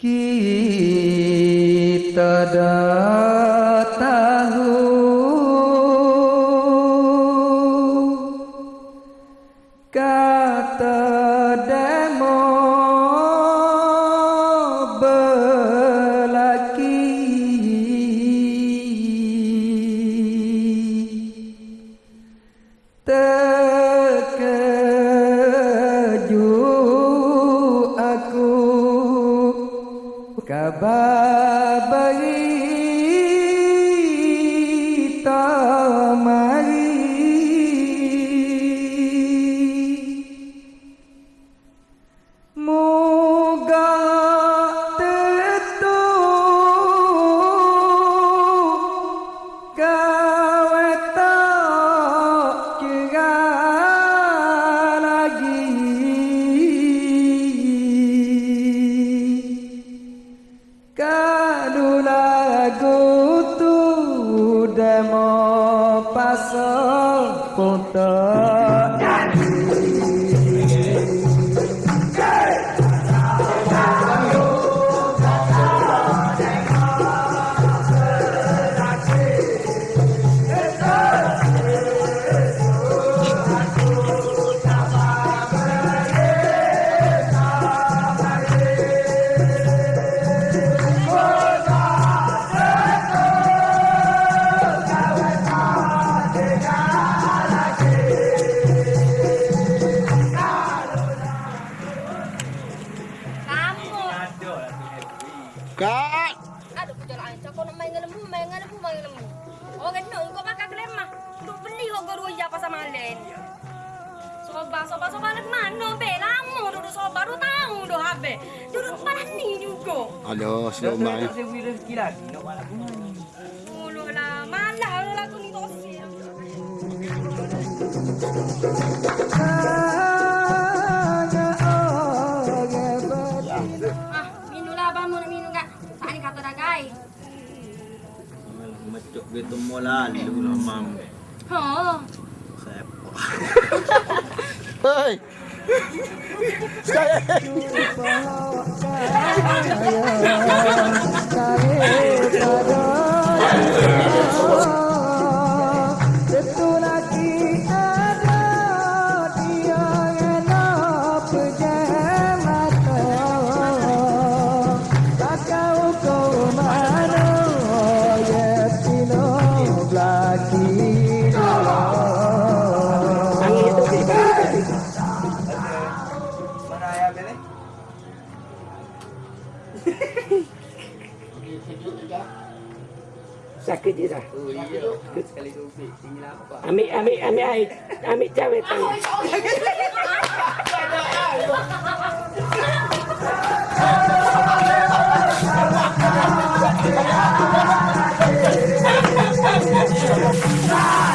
Kita dah dengan lembu, main dengan lembu, main dengan lembu. Orang kena, kau pakai kelemah. Duk beli kau ya pasal malen. Soba, soba, soba nak mana be? Lama duduk soba, dua tahun dah habis. Duduk panas ni juga. Aduh, selamat ya. saya beri rezeki lagi nak lah, malah lah ni tosi. Gitu mula lu lah mam. Ha. Saya Hei. Sekali. Mana Sakit je dah. Oh iya. Sekali tu. Tinggi lah apa? Ambil, ambil, ambil air. Ambil cabai tang. Begininya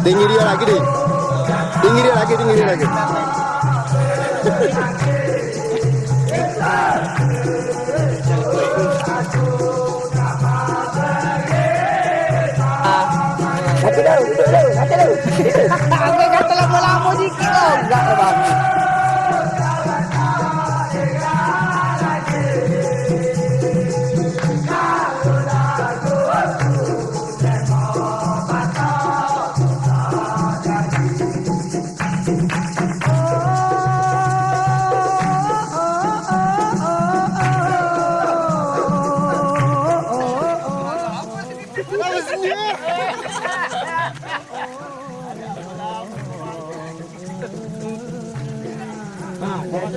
Tinggi dia lagi deh. Tinggi dia lagi, tinggi dia lagi. Dah, duduk dah, satu dah. Aku kata lama-lama sikit tau. Enggak lah bang.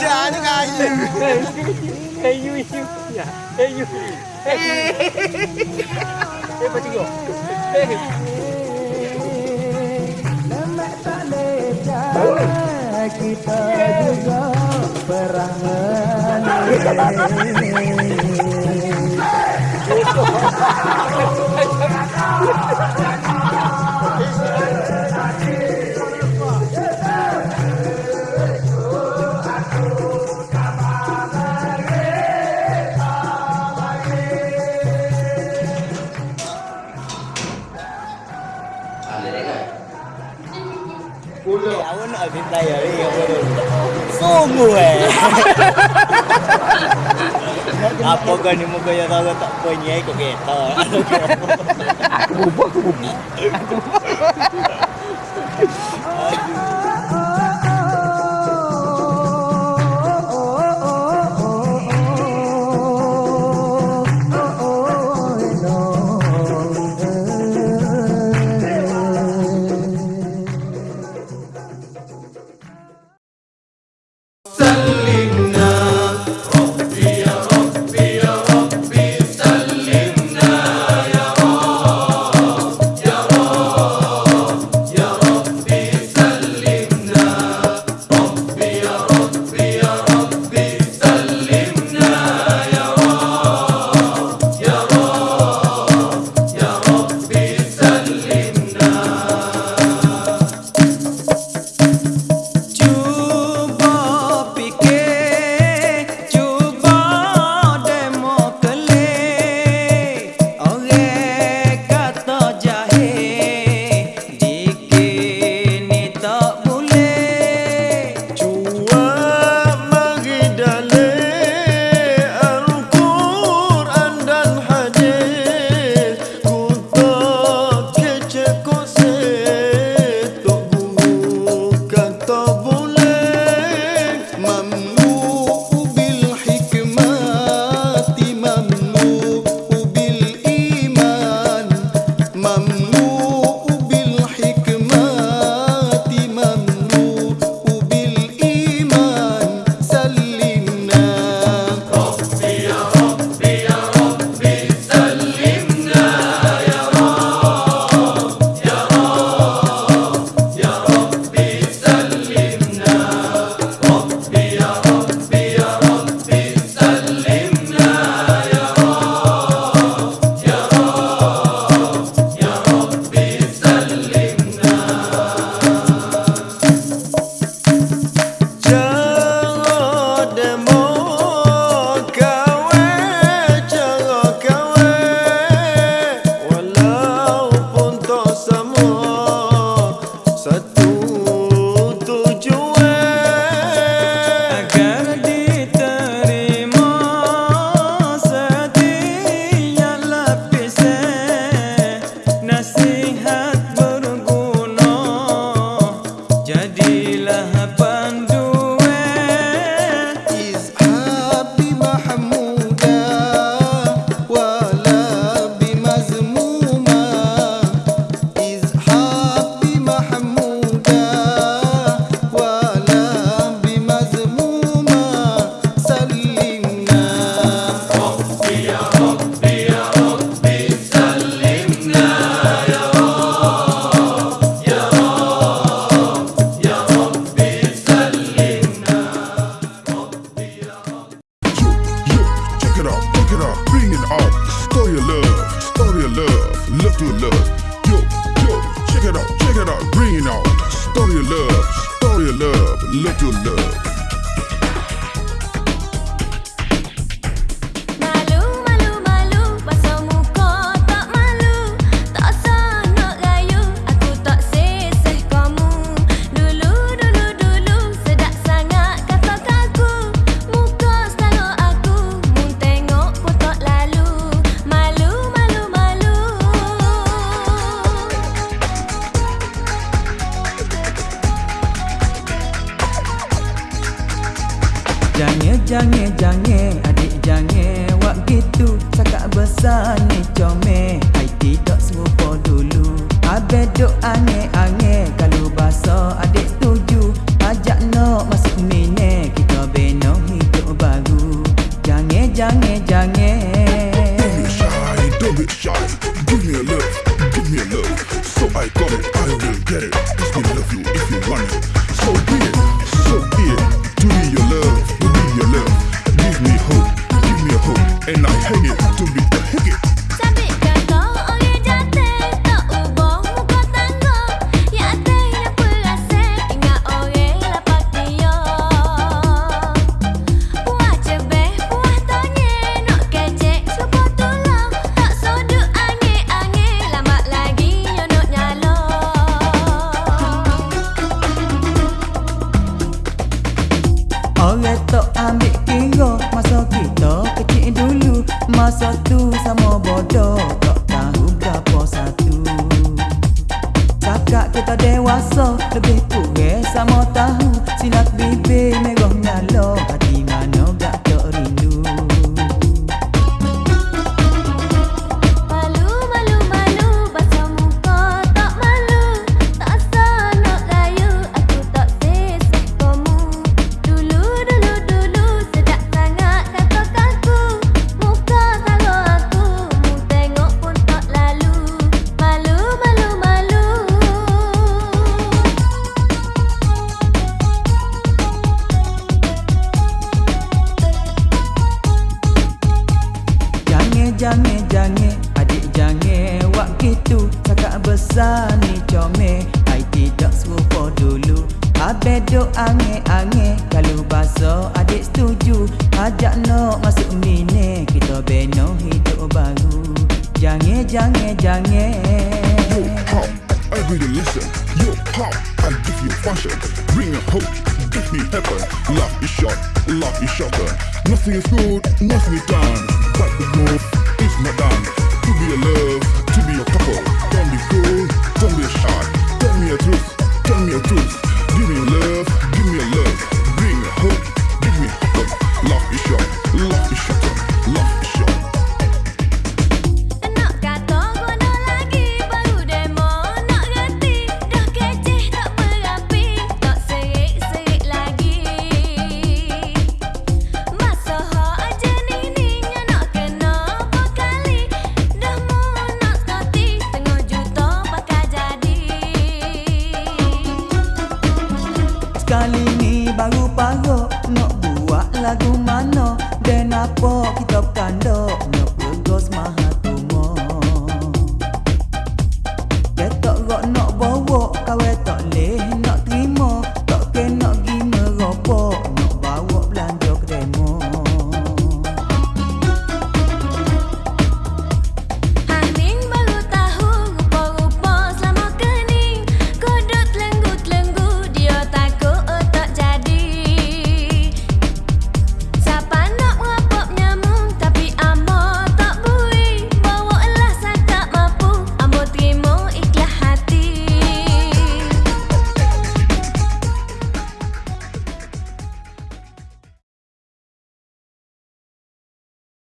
Jangan kayu. Kayu itu ya. Kayu. Eh, pergi go. kita juga perang menang Sungguh eh. Apa kau ni muka yang tahu tak punya ikut kereta. Aku bubuk, aku bubuk. Cuba Satya Check it out, bring it out. Story of love, story of love, love to love. Yo, yo, check it out, check it out, bring it out. Story of love, story of love, love to love. get it. It's good enough you if you want it. adik setuju. Ajak nok masuk mine Kita beno hidup baru. Jangan, jangan, jangan Yo, pop, every day listen. Yo, pop, I give you fashion Bring a hope, give me heaven. Love is short, love is shorter. Nothing is good, nothing is done. But the growth is not done. To be a love, to be a couple. Don't be cool, don't be shy. Tell me a truth, tell me a truth. Give me love. kali ni baru parok Nak buat lagu mana? Dan apa kita kandok